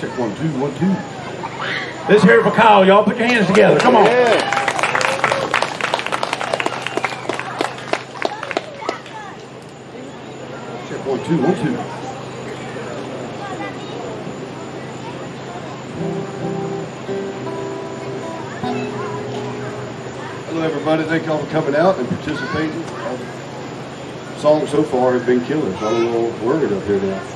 Check one, two, one, two. Hear it for Kyle, y'all. Put your hands together. Come on. Yeah. Check one, two, one, two. Hello, everybody. Thank y'all for coming out and participating. Our song so far has been killer, so I'm a little worried up here now.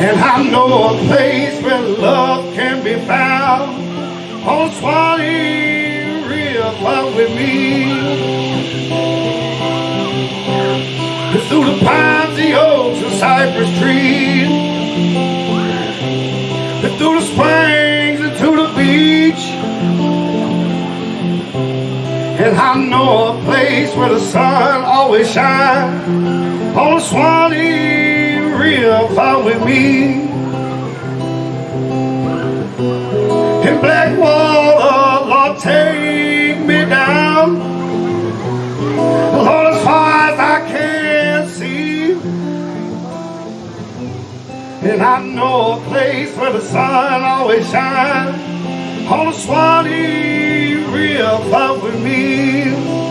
And I know a place where love can be found on Swanee River with me. It's through the pines, the oaks, and cypress trees. And through the springs and to the beach. And I know a place where the sun always shines on the Swanee River with me. In Blackwater, Lord, take me down. Lord, as far as I can see. And I know a place where the sun always shines on the Swanee River with me.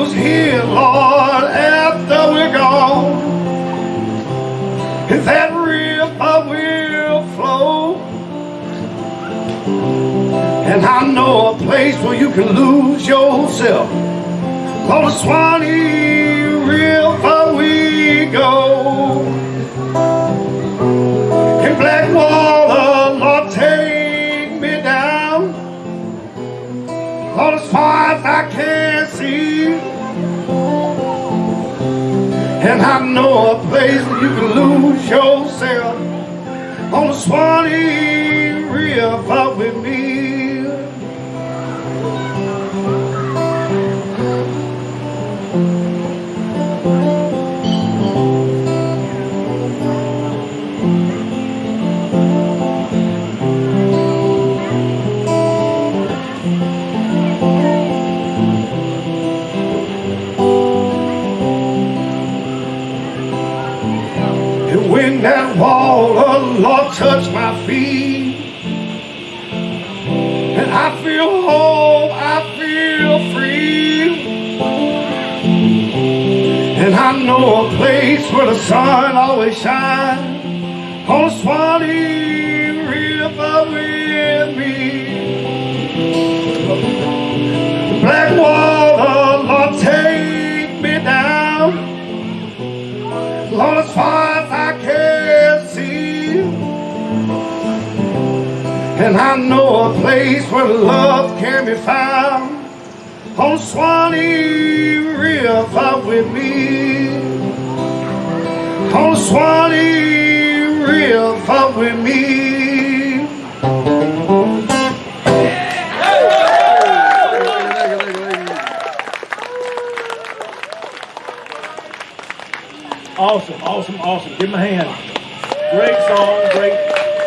Was here, Lord, after we're gone, if that river will flow, and I know a place where you can lose yourself. On the Swanee River we go. In Blackwater, All as far as I can see. And I know a place where you can lose yourself on the Swanee River with me. And when that wall of Lord touched my feet, and I feel whole, I feel free. And I know a place where the sun always shines on the Swanee River with me. And I know a place where love can be found on Swanee River with me. On Swanee River with me. Awesome, awesome, awesome. Give him a hand. Great song, great